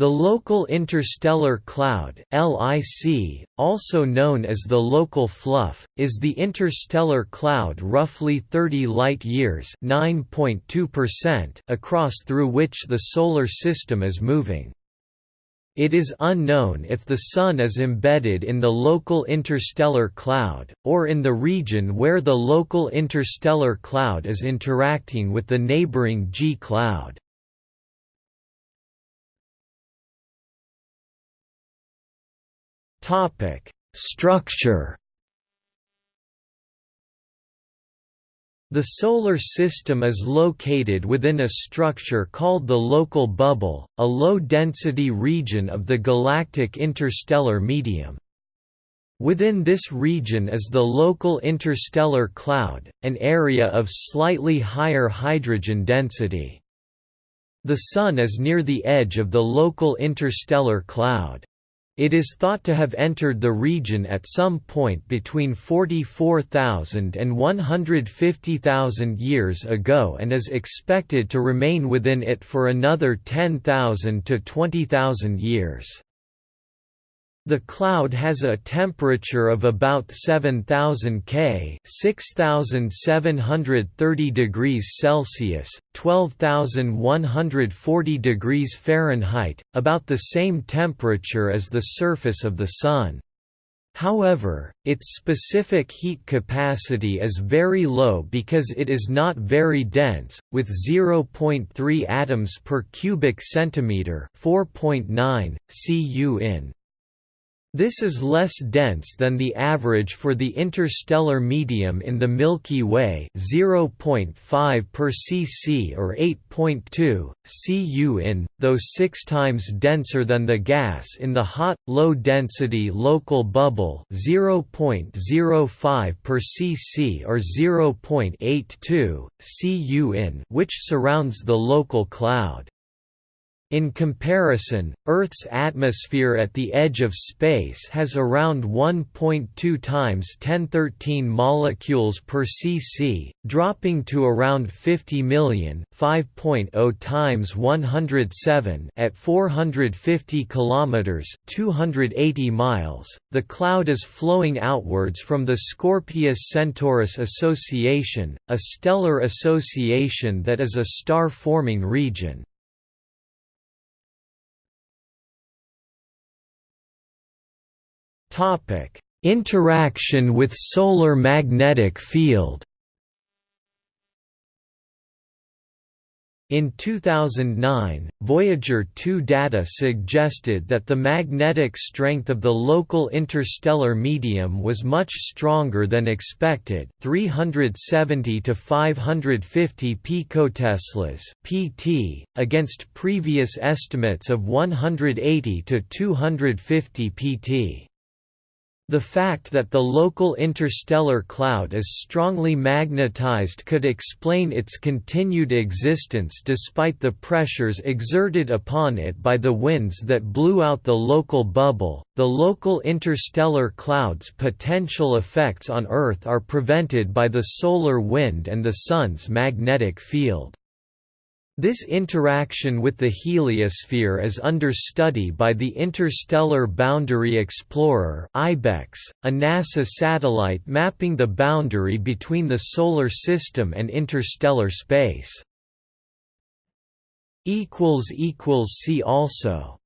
The local interstellar cloud LIC, also known as the local fluff, is the interstellar cloud roughly 30 light-years across through which the Solar System is moving. It is unknown if the Sun is embedded in the local interstellar cloud, or in the region where the local interstellar cloud is interacting with the neighboring G cloud. Structure. The Solar System is located within a structure called the local bubble, a low-density region of the galactic interstellar medium. Within this region is the local interstellar cloud, an area of slightly higher hydrogen density. The Sun is near the edge of the local interstellar cloud. It is thought to have entered the region at some point between 44,000 and 150,000 years ago and is expected to remain within it for another 10,000 to 20,000 years. The cloud has a temperature of about 7000 K, 6730 degrees Celsius, 12140 degrees Fahrenheit, about the same temperature as the surface of the sun. However, its specific heat capacity is very low because it is not very dense, with 0.3 atoms per cubic centimeter, 4.9 Cu in. This is less dense than the average for the interstellar medium in the Milky Way 0.5 per cc or 8.2 Cu in, though six times denser than the gas in the hot, low-density local bubble 0.05 per cc or 0.82 Cu in which surrounds the local cloud. In comparison, Earth's atmosphere at the edge of space has around 1.2 times 1013 molecules per cc, dropping to around 50 million 5.0 times 107 at 450 kilometers 280 miles. The cloud is flowing outwards from the Scorpius-Centaurus Association, a stellar association that is a star-forming region. Topic: Interaction with solar magnetic field. In 2009, Voyager 2 data suggested that the magnetic strength of the local interstellar medium was much stronger than expected 370 to 550 picoteslas (pt) against previous estimates of 180 to 250 pt. The fact that the local interstellar cloud is strongly magnetized could explain its continued existence despite the pressures exerted upon it by the winds that blew out the local bubble. The local interstellar cloud's potential effects on Earth are prevented by the solar wind and the Sun's magnetic field. This interaction with the heliosphere is under study by the Interstellar Boundary Explorer (IBEX), a NASA satellite mapping the boundary between the Solar System and interstellar space. See also